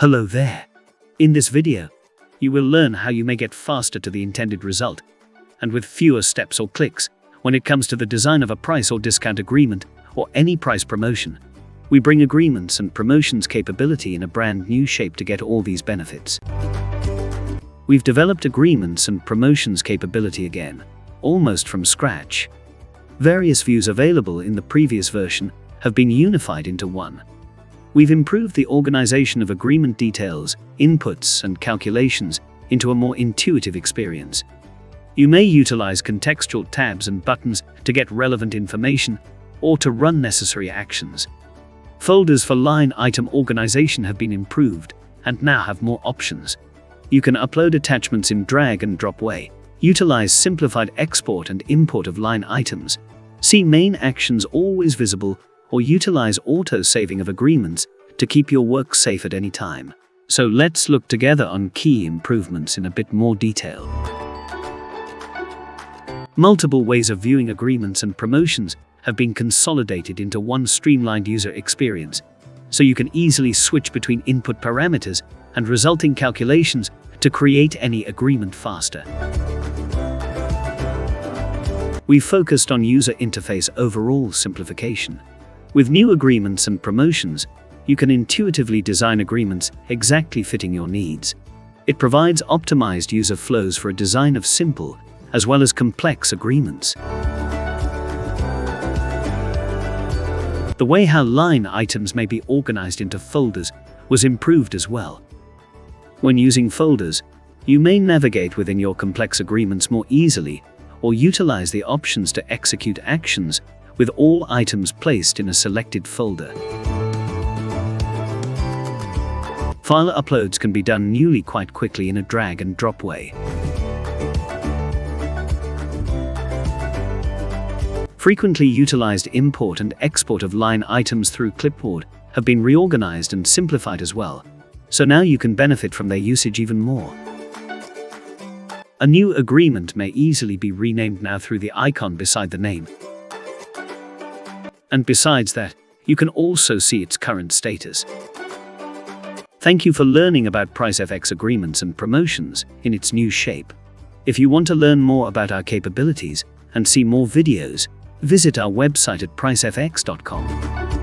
Hello there. In this video, you will learn how you may get faster to the intended result, and with fewer steps or clicks, when it comes to the design of a price or discount agreement or any price promotion. We bring agreements and promotions capability in a brand new shape to get all these benefits. We've developed agreements and promotions capability again, almost from scratch. Various views available in the previous version have been unified into one. We've improved the organization of agreement details, inputs, and calculations into a more intuitive experience. You may utilize contextual tabs and buttons to get relevant information or to run necessary actions. Folders for line item organization have been improved and now have more options. You can upload attachments in drag and drop way, utilize simplified export and import of line items, see main actions always visible or utilize auto-saving of agreements to keep your work safe at any time. So let's look together on key improvements in a bit more detail. Multiple ways of viewing agreements and promotions have been consolidated into one streamlined user experience, so you can easily switch between input parameters and resulting calculations to create any agreement faster. We focused on user interface overall simplification. With new agreements and promotions, you can intuitively design agreements exactly fitting your needs. It provides optimized user flows for a design of simple as well as complex agreements. The way how line items may be organized into folders was improved as well. When using folders, you may navigate within your complex agreements more easily or utilize the options to execute actions with all items placed in a selected folder. File uploads can be done newly quite quickly in a drag and drop way. Frequently utilized import and export of line items through clipboard have been reorganized and simplified as well, so now you can benefit from their usage even more. A new agreement may easily be renamed now through the icon beside the name, and besides that, you can also see its current status. Thank you for learning about PriceFX agreements and promotions in its new shape. If you want to learn more about our capabilities and see more videos, visit our website at pricefx.com.